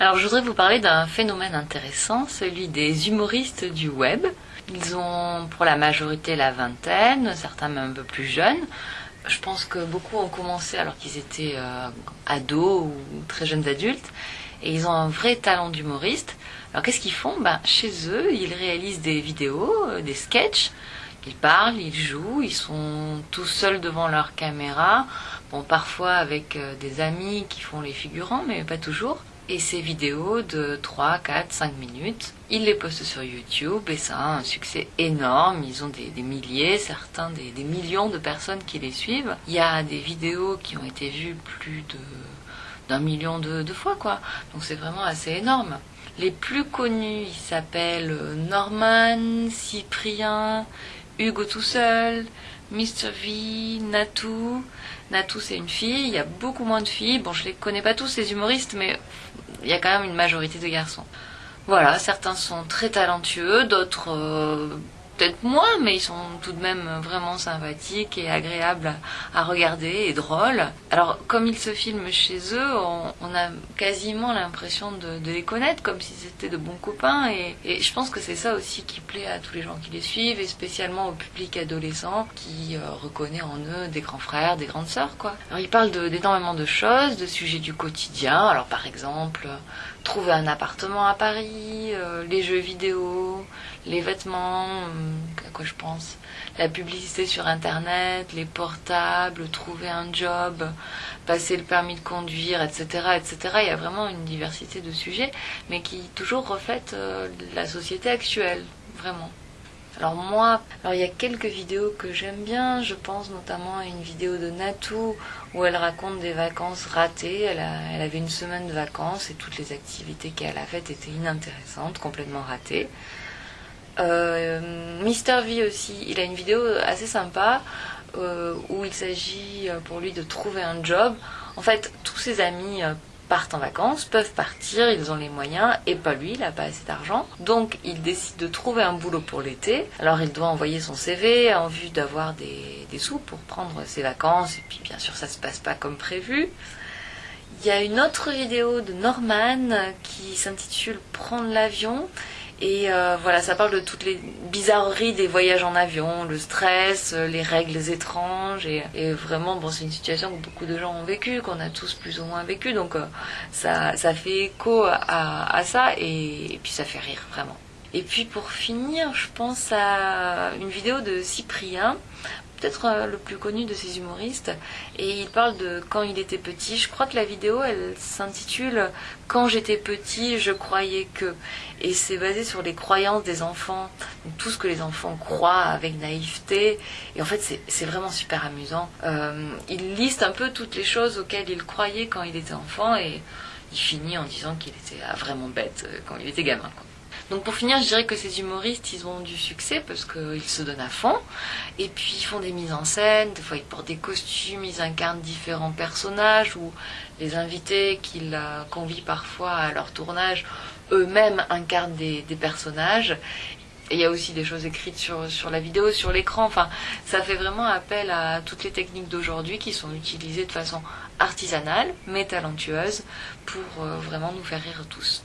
Alors je voudrais vous parler d'un phénomène intéressant, celui des humoristes du web. Ils ont pour la majorité la vingtaine, certains même un peu plus jeunes. Je pense que beaucoup ont commencé alors qu'ils étaient euh, ados ou très jeunes adultes. Et ils ont un vrai talent d'humoriste. Alors qu'est-ce qu'ils font? Ben, Chez eux, ils réalisent des vidéos, euh, des sketchs. Ils parlent, ils jouent, ils sont tout seuls devant leur caméra. Bon, parfois avec euh, des amis qui font les figurants, mais pas toujours. Et ces vidéos de 3, 4, 5 minutes, ils les postent sur YouTube et ça a un succès énorme. Ils ont des, milliers, certains des, millions de personnes qui les suivent. Il y a des vidéos qui ont été vues plus de d'un million de, de, fois, quoi. Donc c'est vraiment assez énorme. Les plus connus, ils s'appellent Norman, Cyprien, Hugo tout seul, Mr. V, Natou. Natou, c'est une fille. Il y a beaucoup moins de filles. Bon, je les connais pas tous, ces humoristes, mais il y a quand même une majorité de garçons. Voilà, certains sont très talentueux, d'autres euh, peut-être moins, mais ils sont tout de même vraiment sympathiques et agréables à, regarder et drôles. Alors, comme ils se filment chez eux, on, a quasiment l'impression de, les connaître, comme si c'était de bons copains. Et, je pense que c'est ça aussi qui plaît à tous les gens qui les suivent, et spécialement au public adolescent qui euh, reconnaît en eux des grands frères, des grandes sœurs, quoi. Alors, ils parlent d'énormément de, choses, de sujets du quotidien. Alors, par exemple, trouver un appartement à Paris, euh, les jeux vidéo, les vêtements, euh, à quoi je pense, la publicité sur Internet, les portables, trouver un job, passer le permis de conduire, etc., etc. Il y a vraiment une diversité de sujets, mais qui toujours reflètent euh, la société actuelle, vraiment. Alors moi, alors il y a quelques vidéos que j'aime bien, je pense notamment à une vidéo de Natou où elle raconte des vacances ratées, elle, elle avait une semaine de vacances et toutes les activités qu'elle a faites étaient inintéressantes, complètement ratées. Euh, Mister V aussi, il a une vidéo assez sympa euh, où il s'agit euh, pour lui de trouver un job. En fait, tous ses amis partent en vacances, peuvent partir, ils ont les moyens, et pas lui, il n'a pas assez d'argent. Donc il décide de trouver un boulot pour l'été. Alors il doit envoyer son CV en vue d'avoir des, des, sous pour prendre ses vacances, et puis bien sûr ça se passe pas comme prévu. Il y a une autre vidéo de Norman qui s'intitule Prendre l'avion et euh, voilà, ça parle de toutes les bizarreries des voyages en avion, le stress, euh, les règles étranges. Et, vraiment, bon, c'est une situation que beaucoup de gens ont vécu, qu'on a tous plus ou moins vécu. Donc euh, ça, fait écho à, ça et puis ça fait rire, vraiment. Et puis pour finir, je pense à une vidéo de Cyprien peut-être euh, le plus connu de ces humoristes, et il parle de quand il était petit. Je crois que la vidéo, elle s'intitule Quand j'étais petit, je croyais que. Et c'est basé sur les croyances des enfants, tout ce que les enfants croient avec naïveté. Et en fait, c'est vraiment super amusant. Euh, il liste un peu toutes les choses auxquelles il croyait quand il était enfant, et il finit en disant qu'il était ah, vraiment bête euh, quand il était gamin. Donc pour finir, je dirais que ces humoristes, ils ont du succès parce qu'ils se donnent à fond. Et puis ils font des mises en scène, des fois ils portent des costumes, ils incarnent différents personnages ou les invités qu'ils convient parfois à leur tournage eux-mêmes incarnent des, personnages. Il y a aussi des choses écrites sur, sur la vidéo, sur l'écran. Enfin, ça fait vraiment appel à toutes les techniques d'aujourd'hui qui sont utilisées de façon artisanale, mais talentueuse, pour euh, vraiment nous faire rire tous.